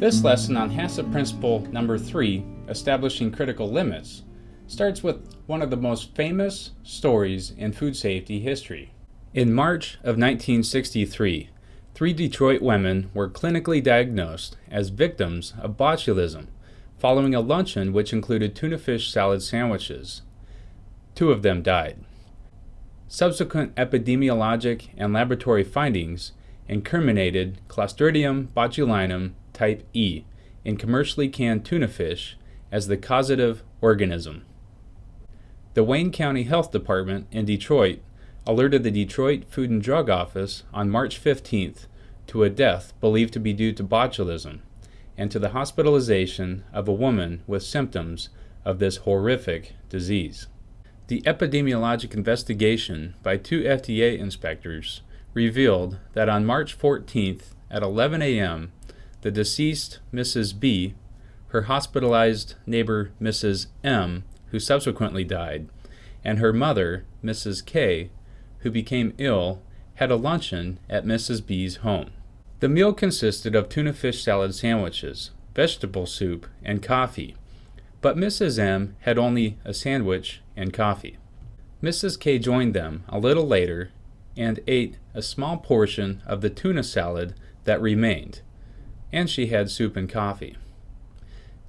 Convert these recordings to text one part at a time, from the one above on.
This lesson on HACCP principle number three, establishing critical limits, starts with one of the most famous stories in food safety history. In March of 1963, three Detroit women were clinically diagnosed as victims of botulism following a luncheon which included tuna fish salad sandwiches. Two of them died. Subsequent epidemiologic and laboratory findings incriminated Clostridium botulinum type E in commercially canned tuna fish as the causative organism. The Wayne County Health Department in Detroit alerted the Detroit Food and Drug Office on March 15th to a death believed to be due to botulism and to the hospitalization of a woman with symptoms of this horrific disease. The epidemiologic investigation by two FDA inspectors revealed that on March 14th at 11 a.m., the deceased Mrs. B, her hospitalized neighbor Mrs. M, who subsequently died, and her mother, Mrs. K, who became ill, had a luncheon at Mrs. B's home. The meal consisted of tuna fish salad sandwiches, vegetable soup, and coffee, but Mrs. M had only a sandwich and coffee. Mrs. K joined them a little later and ate a small portion of the tuna salad that remained, and she had soup and coffee.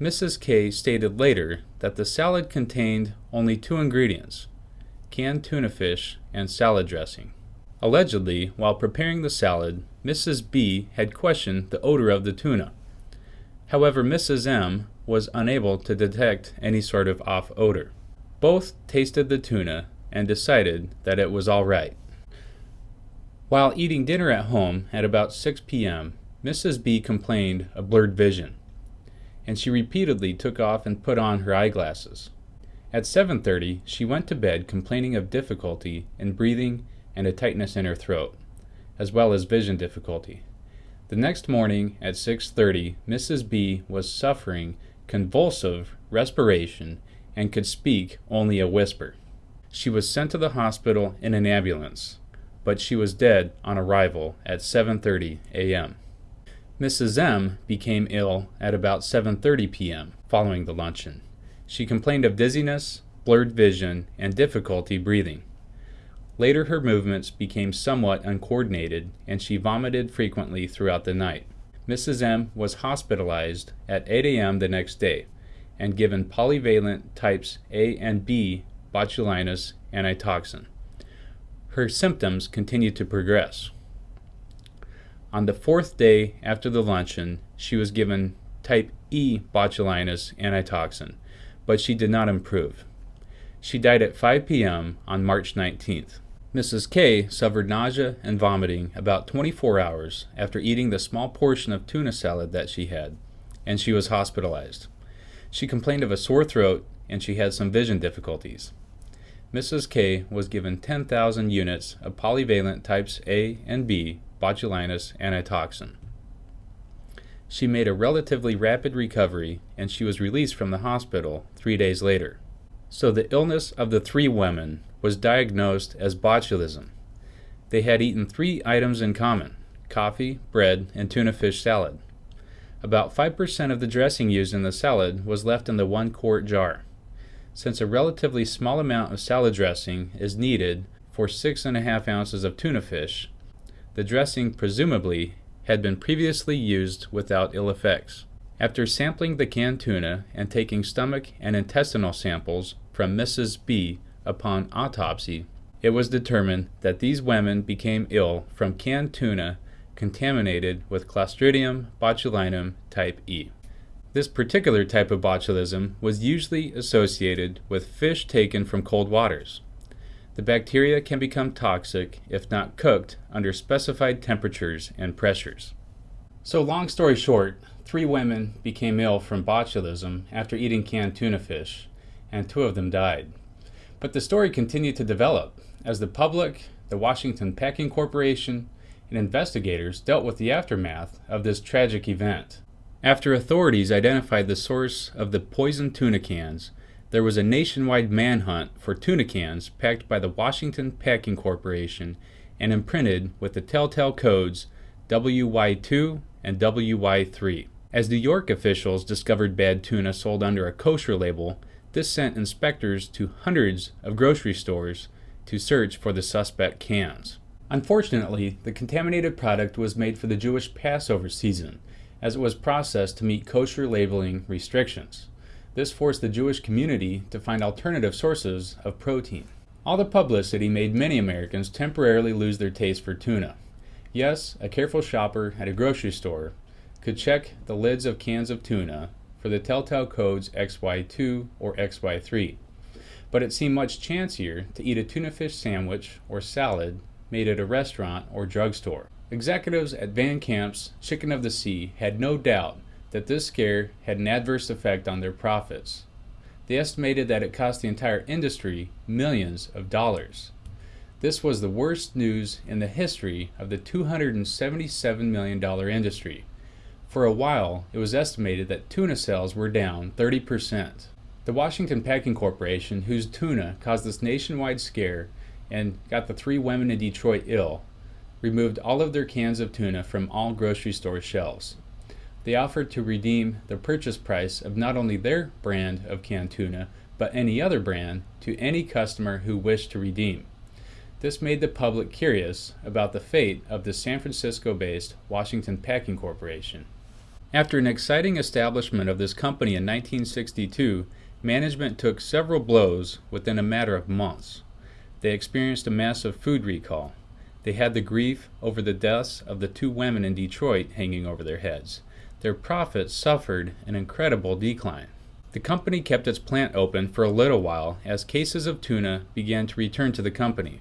Mrs. K stated later that the salad contained only two ingredients canned tuna fish and salad dressing. Allegedly, while preparing the salad, Mrs. B had questioned the odor of the tuna. However, Mrs. M was unable to detect any sort of off odor. Both tasted the tuna and decided that it was all right. While eating dinner at home at about 6 p.m., Mrs. B complained of blurred vision, and she repeatedly took off and put on her eyeglasses. At 7:30, she went to bed complaining of difficulty in breathing and a tightness in her throat, as well as vision difficulty. The next morning at 6:30, Mrs. B was suffering convulsive respiration and could speak only a whisper. She was sent to the hospital in an ambulance, but she was dead on arrival at 7:30 a.m. Mrs. M became ill at about 7:30 p.m. following the luncheon. She complained of dizziness, blurred vision, and difficulty breathing. Later her movements became somewhat uncoordinated and she vomited frequently throughout the night. Mrs. M was hospitalized at 8 a.m. the next day and given polyvalent types A and B botulinus antitoxin. Her symptoms continued to progress. On the fourth day after the luncheon, she was given type E botulinus antitoxin, but she did not improve. She died at 5 p.m. on March 19th. Mrs. K suffered nausea and vomiting about 24 hours after eating the small portion of tuna salad that she had, and she was hospitalized. She complained of a sore throat and she had some vision difficulties. Mrs. K was given 10,000 units of polyvalent types A and B botulinus antitoxin. She made a relatively rapid recovery and she was released from the hospital three days later. So the illness of the three women was diagnosed as botulism. They had eaten three items in common coffee, bread, and tuna fish salad. About 5% of the dressing used in the salad was left in the one quart jar. Since a relatively small amount of salad dressing is needed for 6.5 ounces of tuna fish, the dressing presumably had been previously used without ill effects. After sampling the canned tuna and taking stomach and intestinal samples from Mrs. B upon autopsy, it was determined that these women became ill from canned tuna contaminated with Clostridium botulinum type E. This particular type of botulism was usually associated with fish taken from cold waters. The bacteria can become toxic if not cooked under specified temperatures and pressures. So long story short, three women became ill from botulism after eating canned tuna fish, and two of them died. But the story continued to develop as the public, the Washington Packing Corporation, and investigators dealt with the aftermath of this tragic event. After authorities identified the source of the poisoned tuna cans, there was a nationwide manhunt for tuna cans packed by the Washington Packing Corporation and imprinted with the telltale codes WY2 and WY3. As New York officials discovered bad tuna sold under a kosher label, this sent inspectors to hundreds of grocery stores to search for the suspect cans. Unfortunately, the contaminated product was made for the Jewish Passover season, as it was processed to meet kosher labeling restrictions. This forced the Jewish community to find alternative sources of protein. All the publicity made many Americans temporarily lose their taste for tuna. Yes, a careful shopper at a grocery store could check the lids of cans of tuna for the telltale codes XY2 or XY3, but it seemed much chancier to eat a tuna fish sandwich or salad made at a restaurant or drugstore. Executives at Van Camp's Chicken of the Sea had no doubt that this scare had an adverse effect on their profits. They estimated that it cost the entire industry millions of dollars. This was the worst news in the history of the $277 million industry. For a while, it was estimated that tuna sales were down 30%. The Washington Packing Corporation, whose tuna caused this nationwide scare and got the three women in Detroit ill, removed all of their cans of tuna from all grocery store shelves. They offered to redeem the purchase price of not only their brand of canned tuna, but any other brand to any customer who wished to redeem. This made the public curious about the fate of the San Francisco based Washington Packing Corporation. After an exciting establishment of this company in 1962, management took several blows within a matter of months. They experienced a massive food recall. They had the grief over the deaths of the two women in Detroit hanging over their heads their profits suffered an incredible decline. The company kept its plant open for a little while as cases of tuna began to return to the company.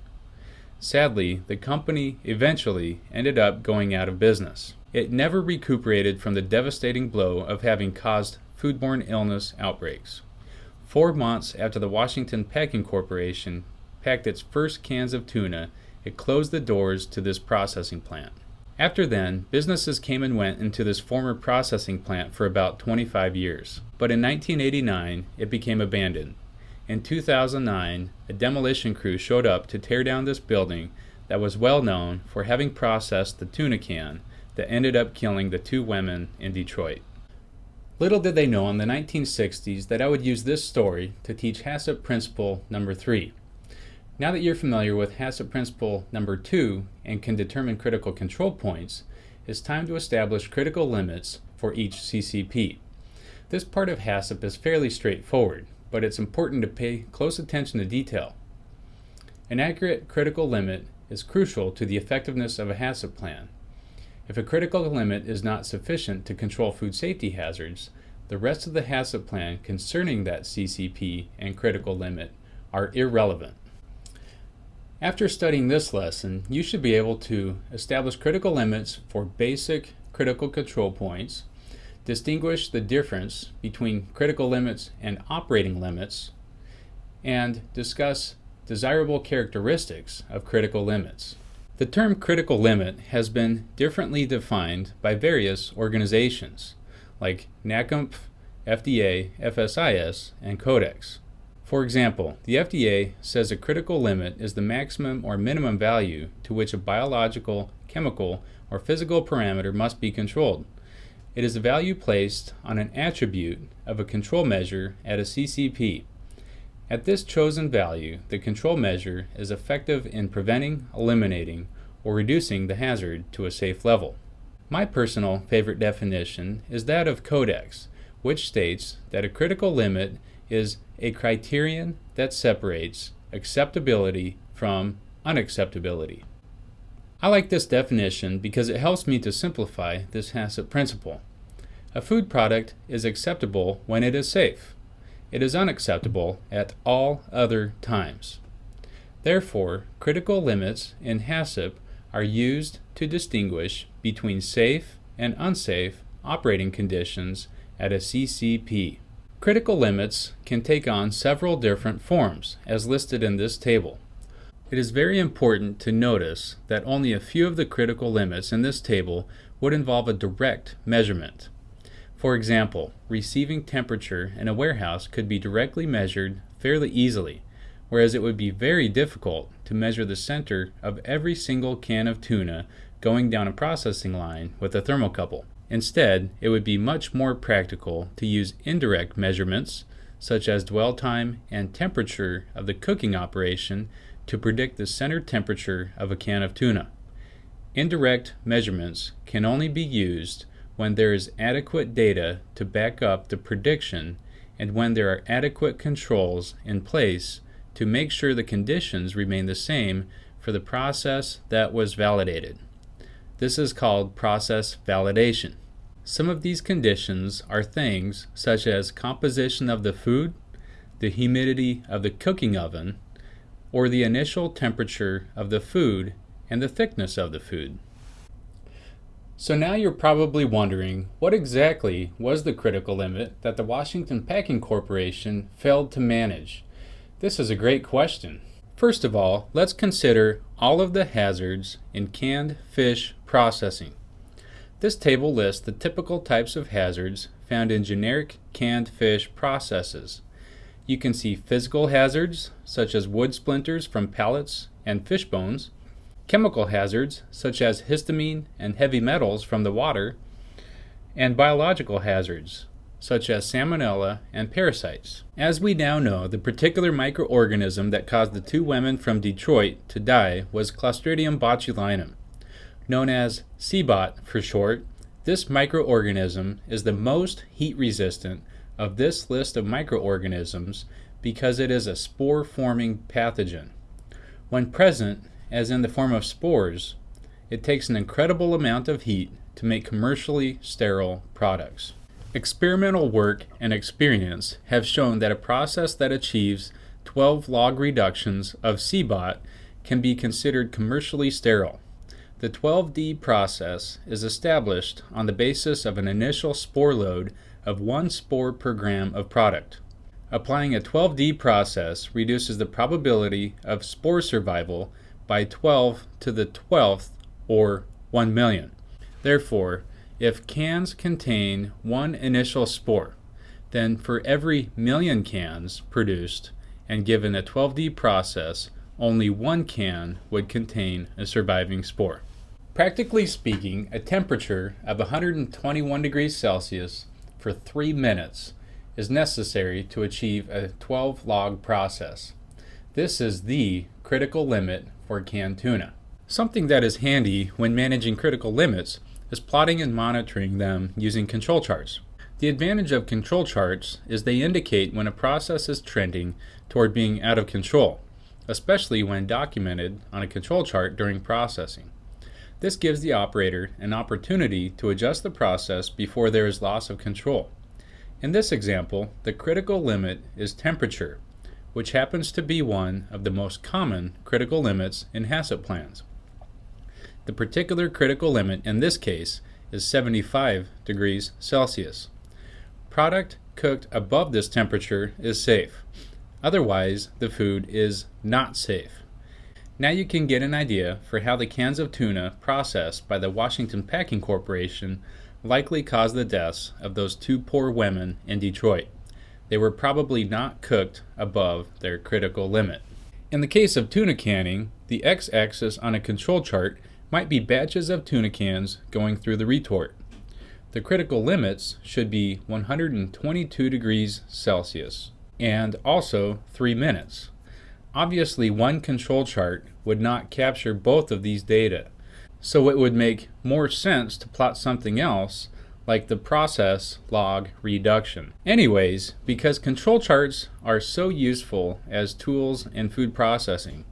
Sadly, the company eventually ended up going out of business. It never recuperated from the devastating blow of having caused foodborne illness outbreaks. Four months after the Washington Packing Corporation packed its first cans of tuna, it closed the doors to this processing plant. After then, businesses came and went into this former processing plant for about 25 years. But in 1989, it became abandoned. In 2009, a demolition crew showed up to tear down this building that was well known for having processed the tuna can that ended up killing the two women in Detroit. Little did they know in the 1960s that I would use this story to teach HACCP principle number three now that you're familiar with HACCP principle number two and can determine critical control points, it's time to establish critical limits for each CCP. This part of HACCP is fairly straightforward, but it's important to pay close attention to detail. An accurate critical limit is crucial to the effectiveness of a HACCP plan. If a critical limit is not sufficient to control food safety hazards, the rest of the HACCP plan concerning that CCP and critical limit are irrelevant. After studying this lesson, you should be able to establish critical limits for basic critical control points, distinguish the difference between critical limits and operating limits, and discuss desirable characteristics of critical limits. The term critical limit has been differently defined by various organizations like NACMCF, FDA, FSIS, and Codex. For example, the FDA says a critical limit is the maximum or minimum value to which a biological, chemical, or physical parameter must be controlled. It is a value placed on an attribute of a control measure at a CCP. At this chosen value, the control measure is effective in preventing, eliminating, or reducing the hazard to a safe level. My personal favorite definition is that of Codex, which states that a critical limit is a criterion that separates acceptability from unacceptability. I like this definition because it helps me to simplify this HACCP principle. A food product is acceptable when it is safe. It is unacceptable at all other times. Therefore, critical limits in HACCP are used to distinguish between safe and unsafe operating conditions at a CCP. Critical limits can take on several different forms, as listed in this table. It is very important to notice that only a few of the critical limits in this table would involve a direct measurement. For example, receiving temperature in a warehouse could be directly measured fairly easily, whereas it would be very difficult to measure the center of every single can of tuna going down a processing line with a thermocouple. Instead, it would be much more practical to use indirect measurements, such as dwell time and temperature of the cooking operation, to predict the center temperature of a can of tuna. Indirect measurements can only be used when there is adequate data to back up the prediction and when there are adequate controls in place to make sure the conditions remain the same for the process that was validated. This is called process validation. Some of these conditions are things such as composition of the food, the humidity of the cooking oven, or the initial temperature of the food and the thickness of the food. So now you're probably wondering what exactly was the critical limit that the Washington Packing Corporation failed to manage? This is a great question. First of all, let's consider all of the hazards in canned fish processing. This table lists the typical types of hazards found in generic canned fish processes. You can see physical hazards, such as wood splinters from pallets and fish bones, chemical hazards, such as histamine and heavy metals from the water, and biological hazards, such as salmonella and parasites. As we now know, the particular microorganism that caused the two women from Detroit to die was Clostridium botulinum. Known as CBOT for short, this microorganism is the most heat resistant of this list of microorganisms because it is a spore forming pathogen. When present, as in the form of spores, it takes an incredible amount of heat to make commercially sterile products. Experimental work and experience have shown that a process that achieves 12 log reductions of CBOT can be considered commercially sterile. The 12D process is established on the basis of an initial spore load of one spore per gram of product. Applying a 12D process reduces the probability of spore survival by 12 to the 12th or 1 million. Therefore, if cans contain one initial spore, then for every million cans produced and given a 12D process, only one can would contain a surviving spore. Practically speaking, a temperature of 121 degrees Celsius for 3 minutes is necessary to achieve a 12 log process. This is the critical limit for canned tuna. Something that is handy when managing critical limits is plotting and monitoring them using control charts. The advantage of control charts is they indicate when a process is trending toward being out of control, especially when documented on a control chart during processing. This gives the operator an opportunity to adjust the process before there is loss of control. In this example, the critical limit is temperature, which happens to be one of the most common critical limits in HACCP plans. The particular critical limit in this case is 75 degrees Celsius. Product cooked above this temperature is safe. Otherwise, the food is not safe. Now you can get an idea for how the cans of tuna processed by the Washington Packing Corporation likely caused the deaths of those two poor women in Detroit. They were probably not cooked above their critical limit. In the case of tuna canning, the x-axis on a control chart might be batches of tuna cans going through the retort. The critical limits should be 122 degrees Celsius and also 3 minutes. Obviously, one control chart would not capture both of these data, so it would make more sense to plot something else like the process log reduction. Anyways, because control charts are so useful as tools in food processing,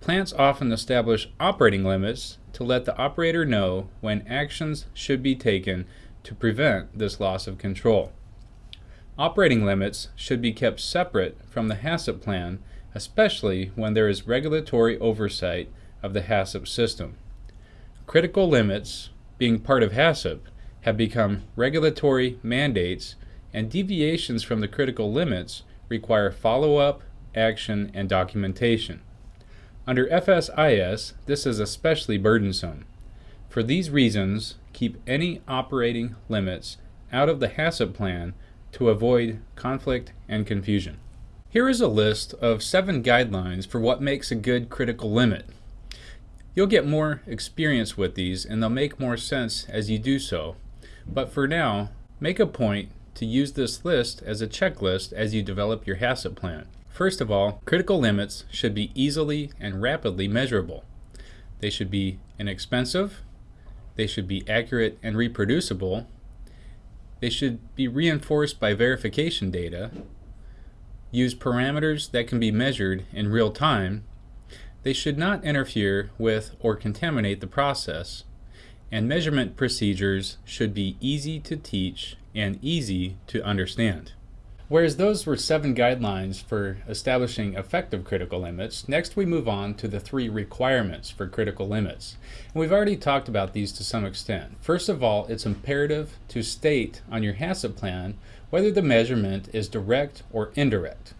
plants often establish operating limits to let the operator know when actions should be taken to prevent this loss of control. Operating limits should be kept separate from the HACCP plan, especially when there is regulatory oversight of the HACCP system. Critical limits, being part of HACCP, have become regulatory mandates, and deviations from the critical limits require follow-up, action, and documentation. Under FSIS, this is especially burdensome. For these reasons, keep any operating limits out of the HACCP plan to avoid conflict and confusion. Here is a list of seven guidelines for what makes a good critical limit. You'll get more experience with these and they'll make more sense as you do so. But for now, make a point to use this list as a checklist as you develop your HACCP plan. First of all, critical limits should be easily and rapidly measurable. They should be inexpensive, they should be accurate and reproducible, they should be reinforced by verification data, use parameters that can be measured in real time, they should not interfere with or contaminate the process, and measurement procedures should be easy to teach and easy to understand. Whereas those were seven guidelines for establishing effective critical limits, next we move on to the three requirements for critical limits. And we've already talked about these to some extent. First of all, it's imperative to state on your HACCP plan whether the measurement is direct or indirect.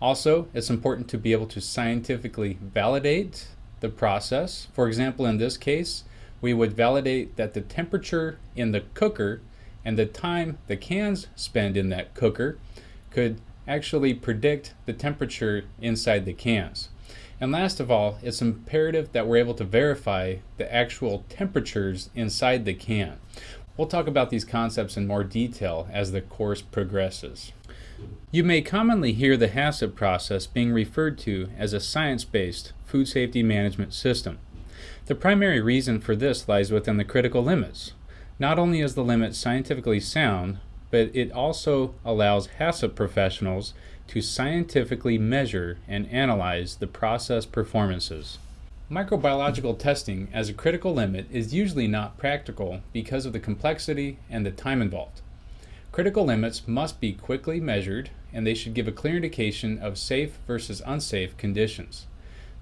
Also, it's important to be able to scientifically validate the process. For example, in this case, we would validate that the temperature in the cooker and the time the cans spend in that cooker could actually predict the temperature inside the cans. And last of all, it's imperative that we're able to verify the actual temperatures inside the can. We'll talk about these concepts in more detail as the course progresses. You may commonly hear the HACCP process being referred to as a science-based food safety management system. The primary reason for this lies within the critical limits. Not only is the limit scientifically sound, but it also allows HACCP professionals to scientifically measure and analyze the process performances. Microbiological testing as a critical limit is usually not practical because of the complexity and the time involved. Critical limits must be quickly measured and they should give a clear indication of safe versus unsafe conditions.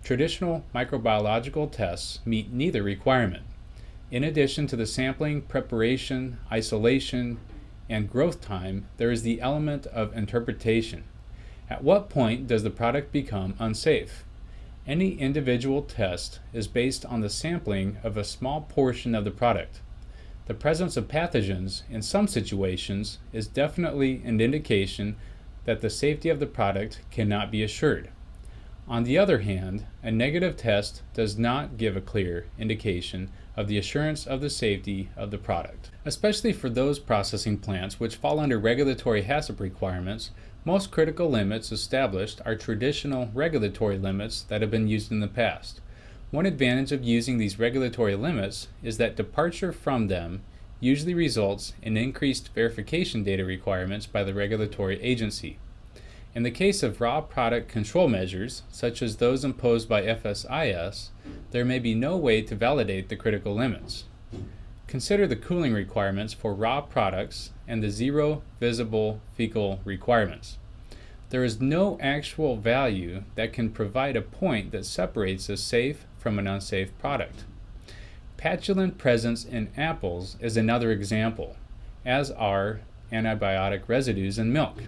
Traditional microbiological tests meet neither requirement. In addition to the sampling, preparation, isolation, and growth time, there is the element of interpretation. At what point does the product become unsafe? Any individual test is based on the sampling of a small portion of the product. The presence of pathogens in some situations is definitely an indication that the safety of the product cannot be assured. On the other hand, a negative test does not give a clear indication of the assurance of the safety of the product. Especially for those processing plants which fall under regulatory HACCP requirements, most critical limits established are traditional regulatory limits that have been used in the past. One advantage of using these regulatory limits is that departure from them usually results in increased verification data requirements by the regulatory agency. In the case of raw product control measures, such as those imposed by FSIS, there may be no way to validate the critical limits. Consider the cooling requirements for raw products and the zero visible fecal requirements. There is no actual value that can provide a point that separates a safe from an unsafe product. Patulin presence in apples is another example, as are antibiotic residues in milk.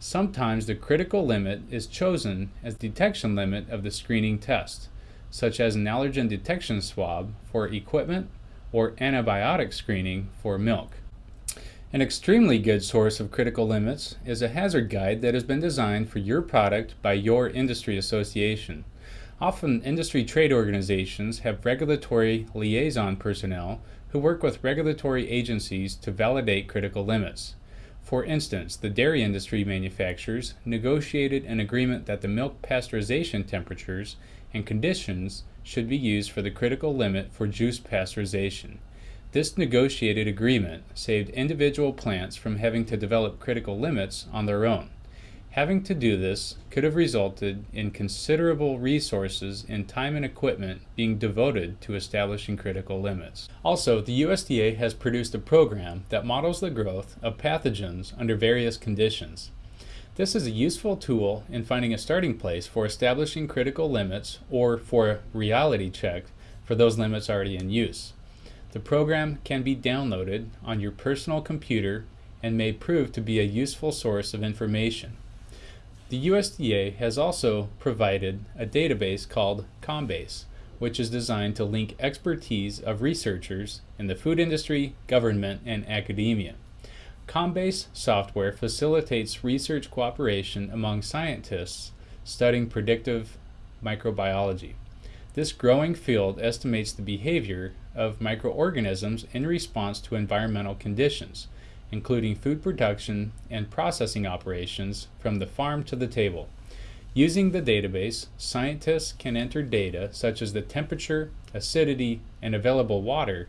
Sometimes the critical limit is chosen as detection limit of the screening test, such as an allergen detection swab for equipment or antibiotic screening for milk. An extremely good source of critical limits is a hazard guide that has been designed for your product by your industry association. Often industry trade organizations have regulatory liaison personnel who work with regulatory agencies to validate critical limits. For instance, the dairy industry manufacturers negotiated an agreement that the milk pasteurization temperatures and conditions should be used for the critical limit for juice pasteurization. This negotiated agreement saved individual plants from having to develop critical limits on their own. Having to do this could have resulted in considerable resources in time and equipment being devoted to establishing critical limits. Also, the USDA has produced a program that models the growth of pathogens under various conditions. This is a useful tool in finding a starting place for establishing critical limits or for a reality check for those limits already in use. The program can be downloaded on your personal computer and may prove to be a useful source of information. The USDA has also provided a database called Combase, which is designed to link expertise of researchers in the food industry, government, and academia. Combase software facilitates research cooperation among scientists studying predictive microbiology. This growing field estimates the behavior of microorganisms in response to environmental conditions, including food production and processing operations from the farm to the table. Using the database, scientists can enter data such as the temperature, acidity, and available water,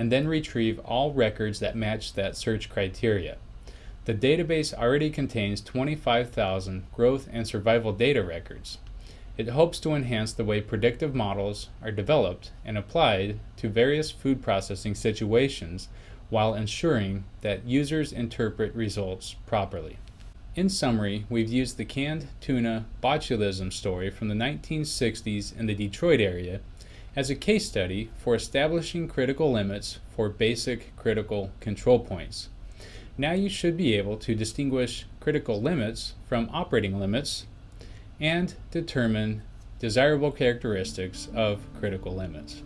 and then retrieve all records that match that search criteria. The database already contains 25,000 growth and survival data records. It hopes to enhance the way predictive models are developed and applied to various food processing situations while ensuring that users interpret results properly. In summary, we've used the canned tuna botulism story from the 1960s in the Detroit area as a case study for establishing critical limits for basic critical control points. Now you should be able to distinguish critical limits from operating limits and determine desirable characteristics of critical limits.